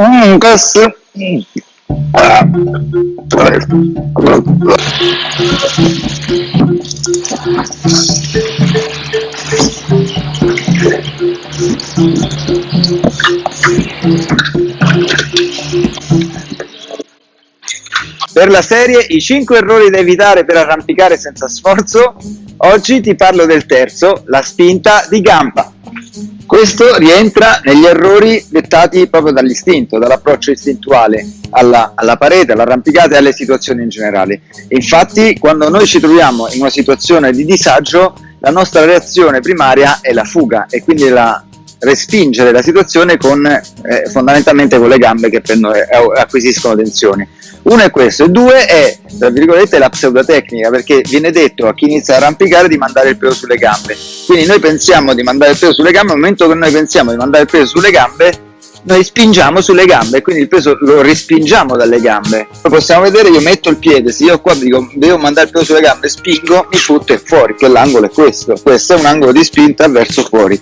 Mm, questo... Per la serie I 5 errori da evitare per arrampicare senza sforzo, oggi ti parlo del terzo, la spinta di gamba. Questo rientra negli errori dettati proprio dall'istinto, dall'approccio istintuale alla, alla parete, all'arrampicata e alle situazioni in generale. Infatti, quando noi ci troviamo in una situazione di disagio, la nostra reazione primaria è la fuga e quindi la respingere la situazione con, eh, fondamentalmente con le gambe che prendono, eh, acquisiscono tensione. Uno è questo, e due è, tra virgolette, la pseudotecnica, perché viene detto a chi inizia a arrampicare di mandare il peso sulle gambe. Quindi noi pensiamo di mandare il peso sulle gambe, nel momento che noi pensiamo di mandare il peso sulle gambe, noi spingiamo sulle gambe, quindi il peso lo respingiamo dalle gambe. Poi possiamo vedere, io metto il piede, se io qua dico devo mandare il peso sulle gambe, spingo, mi butto fuori, quell'angolo è questo. Questo è un angolo di spinta verso fuori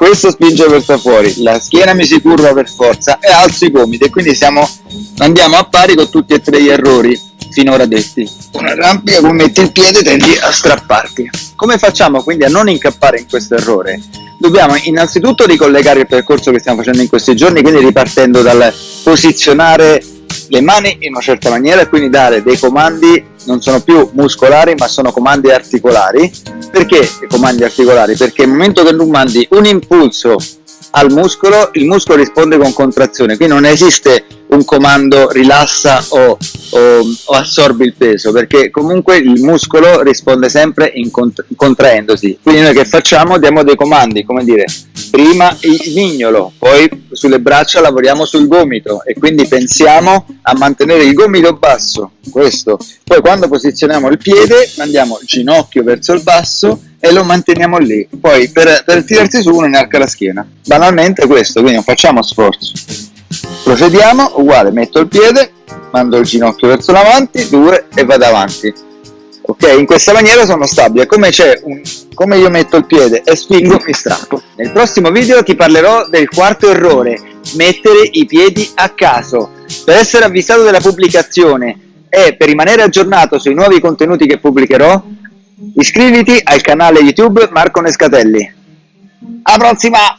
questo spinge verso fuori, la schiena mi si curva per forza e alzo i gomiti e quindi siamo, andiamo a pari con tutti e tre gli errori finora detti. Una rampica come metti il piede tendi a strapparti. Come facciamo quindi a non incappare in questo errore? Dobbiamo innanzitutto ricollegare il percorso che stiamo facendo in questi giorni, quindi ripartendo dal posizionare le mani in una certa maniera e quindi dare dei comandi non sono più muscolari ma sono comandi articolari perché comandi articolari? perché nel momento che tu mandi un impulso al muscolo il muscolo risponde con contrazione. Quindi non esiste un comando rilassa o, o, o, assorbi il peso perché comunque il muscolo risponde sempre in cont contraendosi. Quindi noi che facciamo? Diamo dei comandi come dire prima il mignolo poi sulle braccia lavoriamo sul gomito e quindi pensiamo a mantenere il gomito basso questo. Poi quando posizioniamo il piede mandiamo il ginocchio verso il basso e lo manteniamo lì. Poi per, per tirarsi su uno inarca la schiena. Banalmente questo quindi non facciamo sforzo. Procediamo uguale metto il piede mando il ginocchio verso l'avanti due e vado avanti ok in questa maniera sono stabile. Come un come io metto il piede e spingo mi strappo. Nel prossimo video ti parlerò del quarto errore mettere i piedi a caso. Per essere avvisato della pubblicazione e per rimanere aggiornato sui nuovi contenuti che pubblicherò iscriviti al canale youtube Marco Nescatelli. Alla prossima